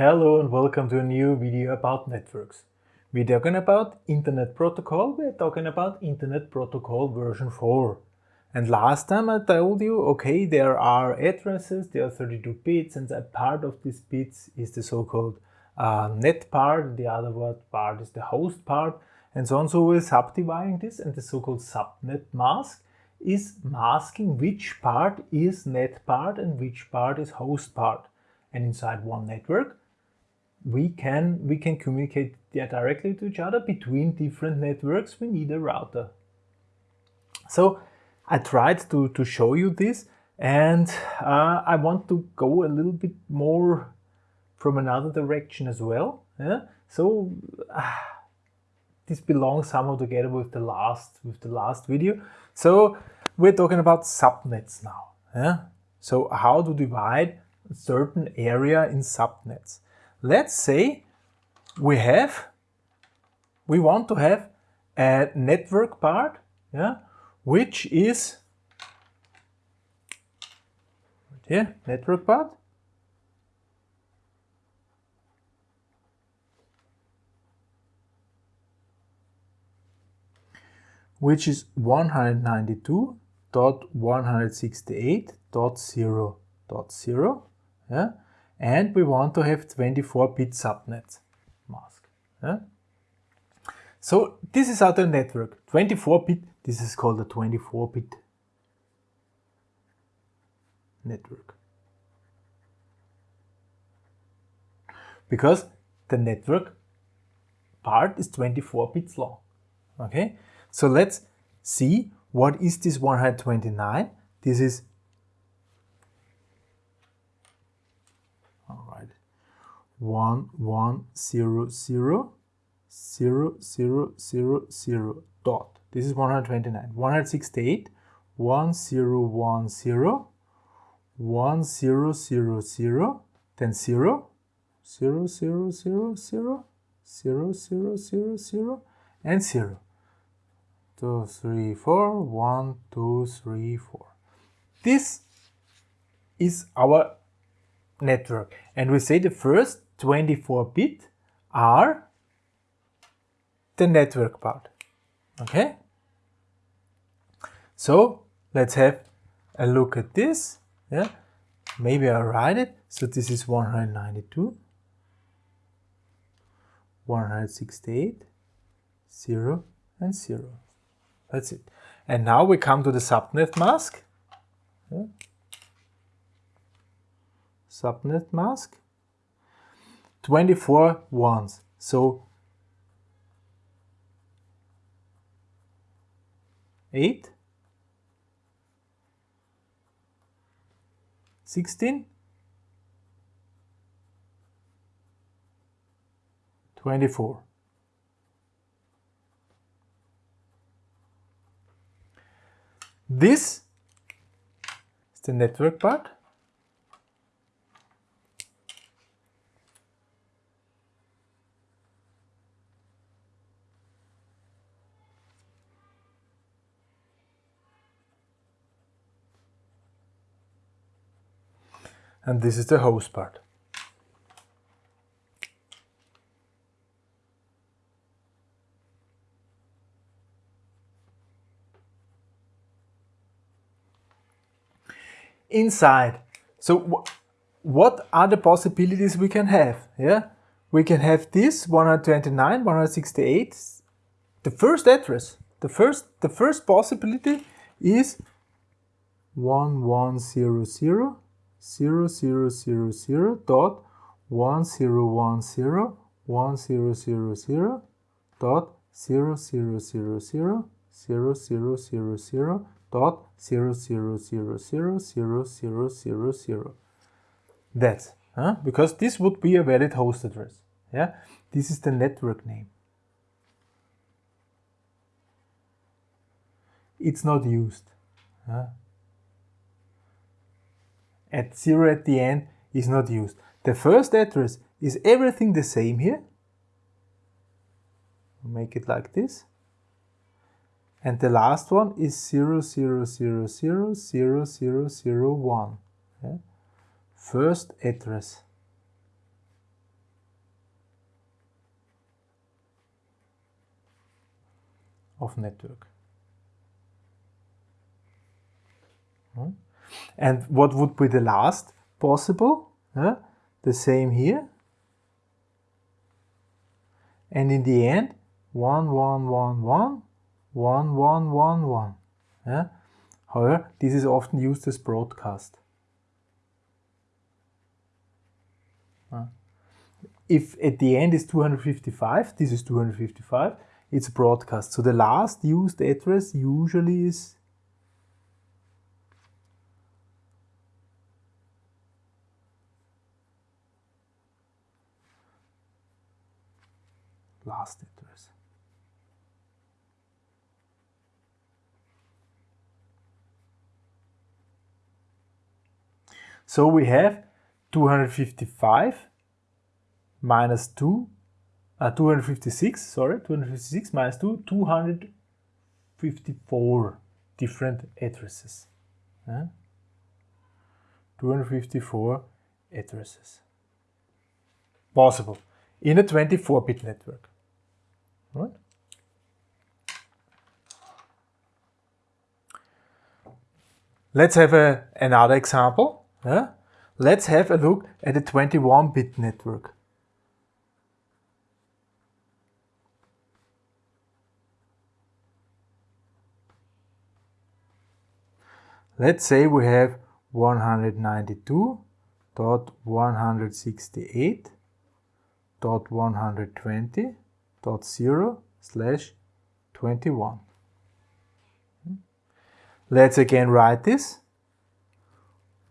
Hello and welcome to a new video about networks. We're talking about Internet Protocol, we're talking about Internet Protocol version 4. And last time I told you, okay, there are addresses, there are 32 bits and a part of these bits is the so-called uh, net part, the other part is the host part, and so on. So we're subdividing this and the so-called subnet mask is masking which part is net part and which part is host part. And inside one network, we can we can communicate directly to each other between different networks we need a router. So I tried to, to show you this and uh, I want to go a little bit more from another direction as well yeah? So uh, this belongs somehow together with the last with the last video. So we're talking about subnets now yeah? So how to divide a certain area in subnets let's say we have, we want to have a network part, yeah, which is right here, network part. which is 192.168.0.0, yeah? And we want to have 24-bit subnet mask. Yeah? So this is our network, 24-bit, this is called a 24-bit network. Because the network part is 24 bits long. Okay, so let's see what is this 129. This is one one zero zero zero zero zero zero dot. This is 129. 168 1010 1000 then 0 0 0 0 0 0 0 0 0 and 0 2 3 4 1 2 3 4 this is our network and we say the first 24-bit are the network part. Okay? So let's have a look at this. Yeah, maybe I'll write it. So this is 192, 168, 0 and 0. That's it. And now we come to the subnet mask. Yeah. Subnet mask. 24 ones. So 8, 16, 24. This is the network part. And this is the host part. Inside, so what are the possibilities we can have? Yeah, we can have this 129, 168, the first address. The first, the first possibility is 1100 0000.10101000 dot 00000000 dot 00000000 that's huh? because this would be a valid host address yeah this is the network name it's not used huh? at 0 at the end is not used. The first address is everything the same here. Make it like this. And the last one is 0, 0, 0, 0, 0, 0, 0, 1. Yeah? First address. of network. Hmm? And what would be the last possible? The same here. And in the end, 1, 1, 1, 1, 1, 1, 1, 1. Yeah? However, this is often used as broadcast. If at the end is 255, this is 255, it's broadcast. So the last used address usually is last address. So we have 255 minus 2, uh, 256, sorry, 256 minus 2, 254 different addresses. 254 addresses. Possible in a 24-bit network. Right? Let's have a, another example. Yeah? Let's have a look at a 21-bit network. Let's say we have 192.168.120.0 slash 21. Let's again write this.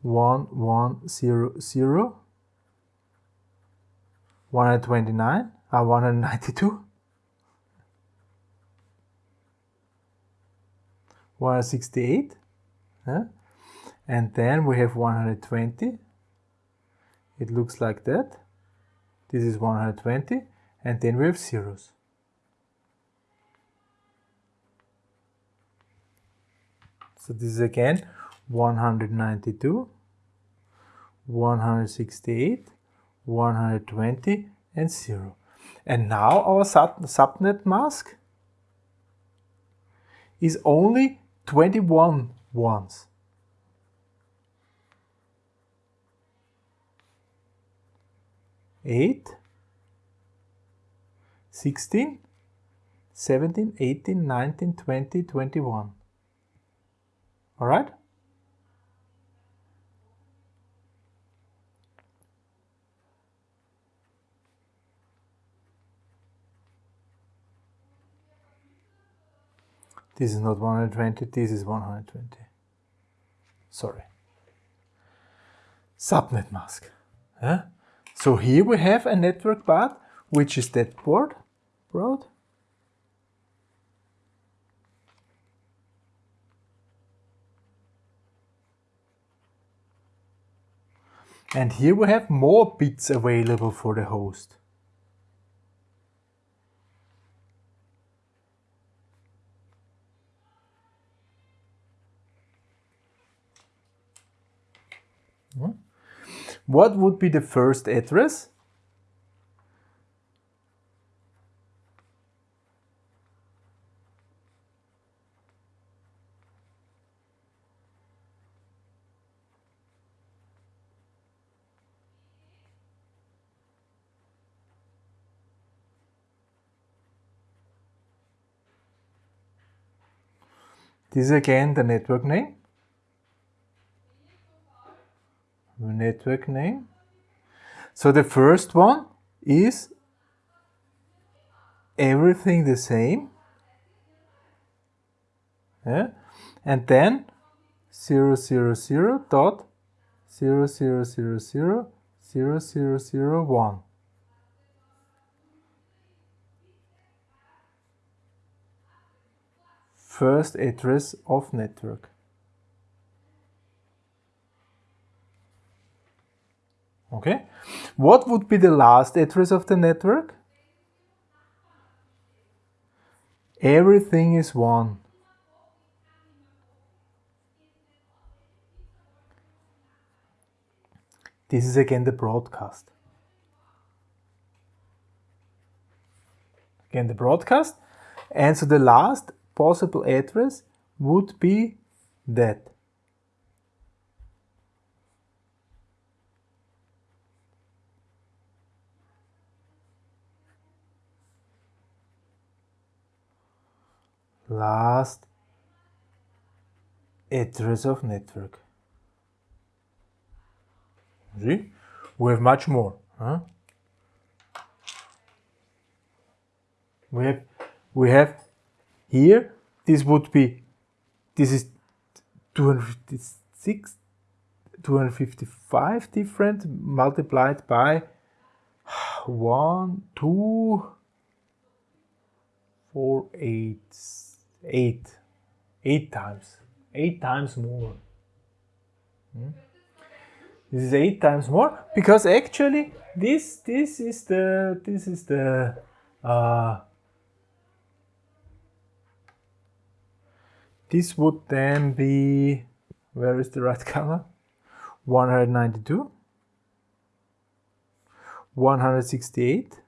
1100 129 uh, 192 168 huh? and then we have 120 it looks like that this is 120 and then we have zeros so this is again 192 168 120 and 0 and now our sub subnet mask is only 21 ones. Eight, sixteen, seventeen, eighteen, nineteen, twenty, twenty-one. All right? This is not 120, this is 120. Sorry. Subnet mask. Yeah? So here we have a network part, which is that port broad. And here we have more bits available for the host. Hmm? What would be the first address? This is again the network name. network name. So the first one is everything the same. Yeah? And then 0, 0, 0 dot 0, 0, 0, 0, 0, 0, 0, 1. First address of network. Okay. What would be the last address of the network? Everything is one. This is again the broadcast. Again the broadcast. And so the last possible address would be that. Last address of network. See? We have much more. Huh? We have we have here this would be this is 256 255 different multiplied by 1 2 4 8 8 8 times 8 times more hmm? this is 8 times more because actually this this is the this is the uh, This would then be, where is the right color? 192, 168,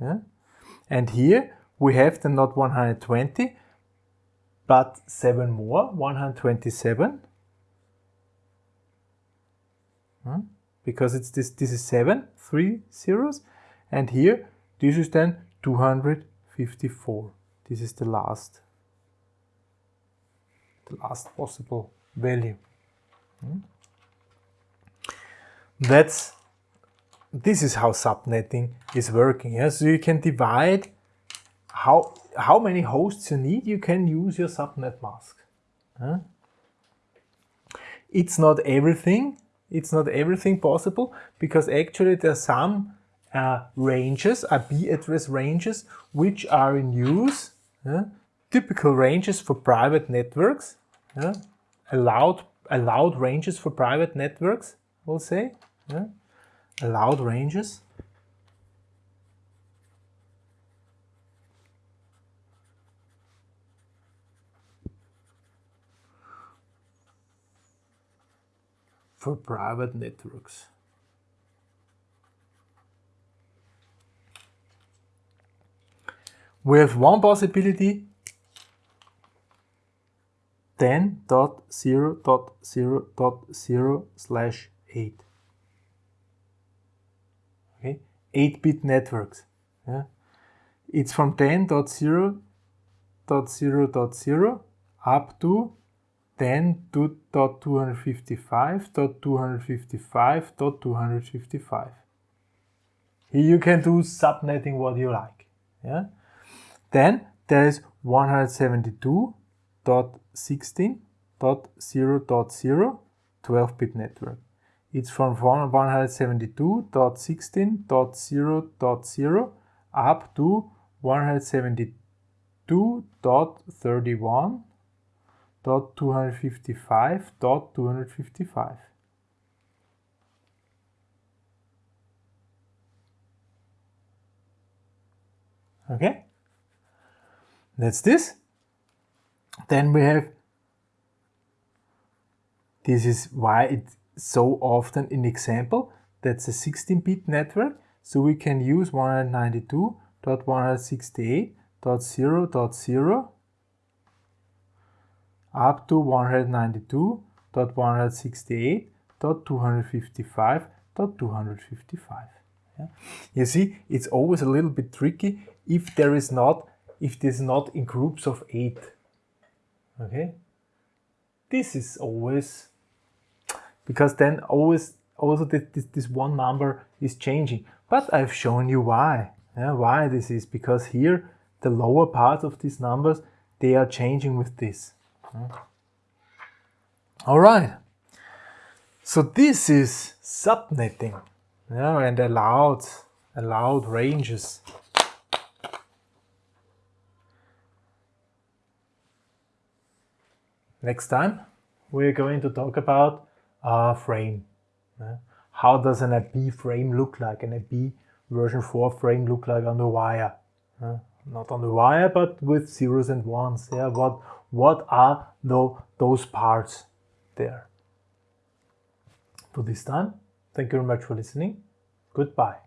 yeah? and here we have the not 120, but 7 more, 127, hmm? because it's this, this is 7, 3 zeros, and here this is then 254. This is the last the last possible value. Hmm? That's this is how subnetting is working. Yeah? So you can divide how how many hosts you need. You can use your subnet mask. It's not everything. It's not everything possible because actually there are some uh, ranges, IP address ranges, which are in use typical ranges for private networks, yeah? allowed, allowed ranges for private networks, we'll say, yeah? allowed ranges. for private networks. We have one possibility 10.0.0.0 slash 8. Okay, 8-bit networks. Yeah. It's from 10.0.0.0 up to 10.255.255.255. Here you can do subnetting what you like. Yeah. Then there is 172 172.16.0.0 12-bit network. It's from 172.16.0.0 up to 172.31.255.255. Okay, that's this. Then we have, this is why it's so often an example, that's a 16-bit network, so we can use 192.168.0.0 up to 192.168.255.255. Yeah. You see, it's always a little bit tricky if there is not, if this is not in groups of eight okay? This is always because then always also this, this, one number is changing. But I've shown you why. Yeah, why this is because here the lower part of these numbers they are changing with this. All right. So this is subnetting. Yeah, and allowed allowed ranges Next time, we're going to talk about a frame. how does an IP frame look like, an IP version 4 frame look like on the wire? not on the wire, but with zeros and ones. Yeah, what what are the, those parts there? For this time, thank you very much for listening. Goodbye.